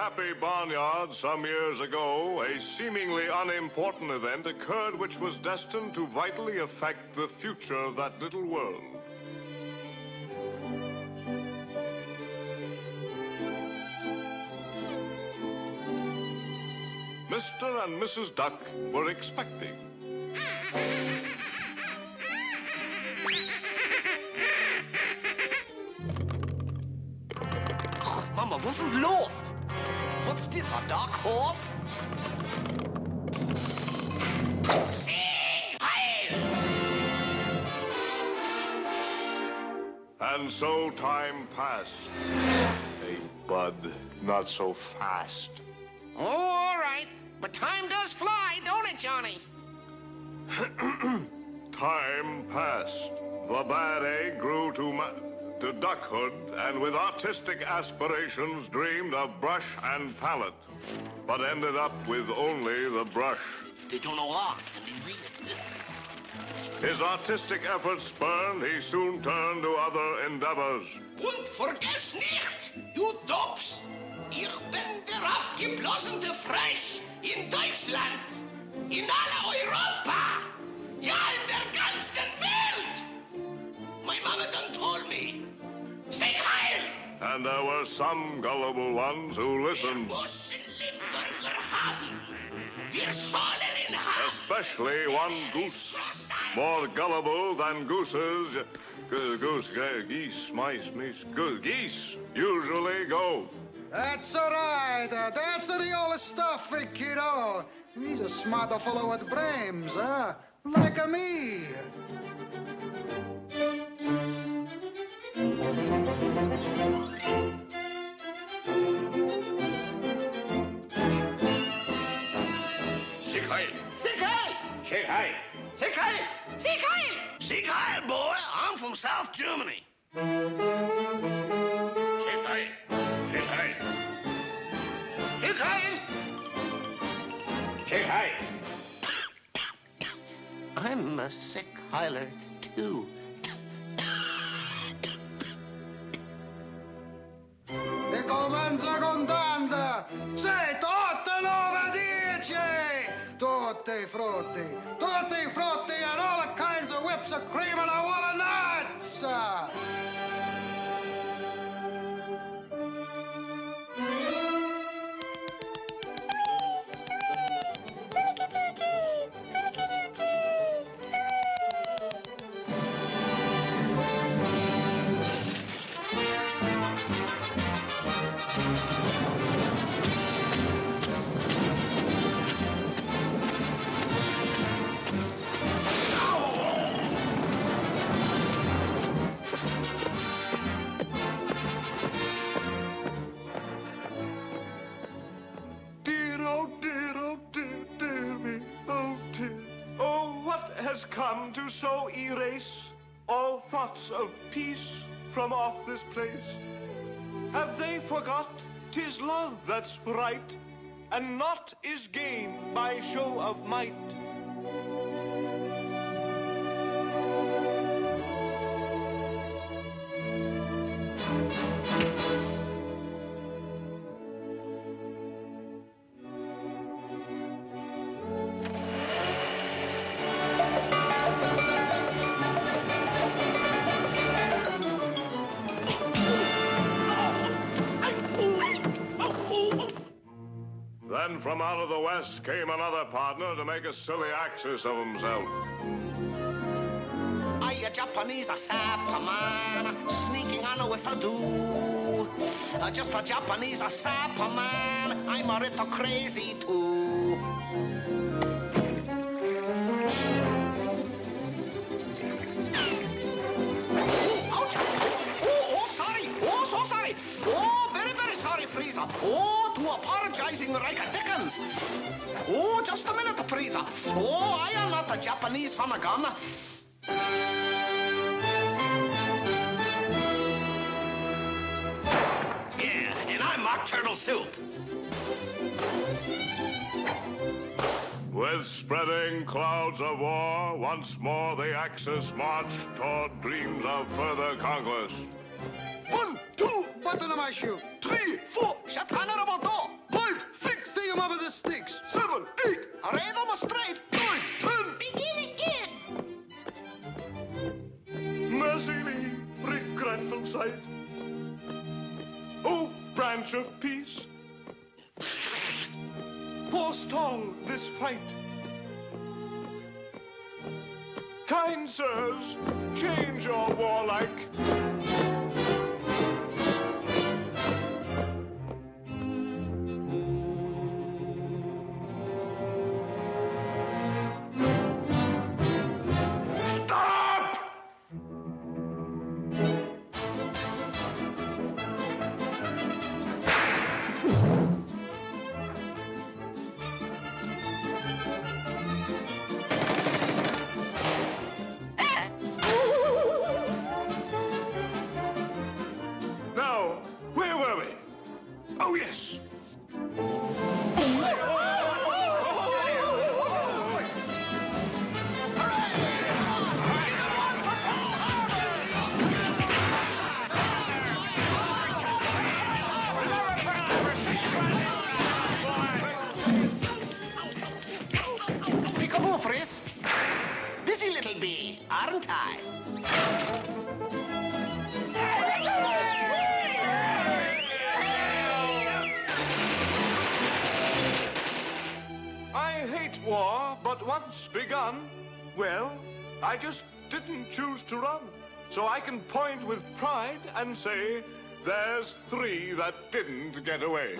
happy barnyard some years ago, a seemingly unimportant event occurred which was destined to vitally affect the future of that little world. Mr. and Mrs. Duck were expecting. Mama, was ist los? What's this, a dark horse? Sieg Heil! And so time passed. Hey, Bud, not so fast. Oh, all right. But time does fly, don't it, Johnny? Time passed. The bad egg grew to, to duckhood, and with artistic aspirations dreamed of brush and palette, but ended up with only the brush. Did you know art? Can you read it? His artistic efforts spurned, he soon turned to other endeavors. Und vergiss nicht, you dopes, ich bin der aufgeblasene Fresh in Deutschland, in aller Europa, ja in der And there were some gullible ones who listened, müssen Limburger haben. Wir sollen ihn haben. especially one goose. More gullible than gooses, goose, geese, mice, mice, go- geese usually go. That's all right. Uh, that's the old stuff, eh, kiddo. He's a smart fellow with brains, huh? Like a me. South Germany. Sieg Heil! Sieg Heil! Sieg Heil! Sieg Heil! I'm a sick heiler, too. Tutti frutti. Tutti frutti and all kinds of whips of cream and I want nuts. Come to so erase all thoughts of peace from off this place? Have they forgot 'tis love that's right, and naught is gained by show of might? Then from out of the west came another partner to make a silly axis of himself. I a Japanese a sapper man, sneaking on with a do. Uh, just a Japanese a sapper man, I'm a little crazy too. Oh, oh, sorry. Oh, so sorry. Oh, very, very sorry, Frieza. Oh, apologizing like a Dickens. Oh, just a minute, Frieza. Oh, I am not a Japanese son of gun. Yeah, and I'm Mock Turtle Soup. With spreading clouds of war, once more the Axis marched toward dreams of further conquest. One, two, Button of my shoe. three, four, Branch of peace, forestall this fight. Kind sirs, change your warlike. Now, where were we? Oh, yes. Peekaboo, Frisk. Busy little bee, aren't? I once begun, well, I just didn't choose to run. So I can point with pride and say, there's three that didn't get away.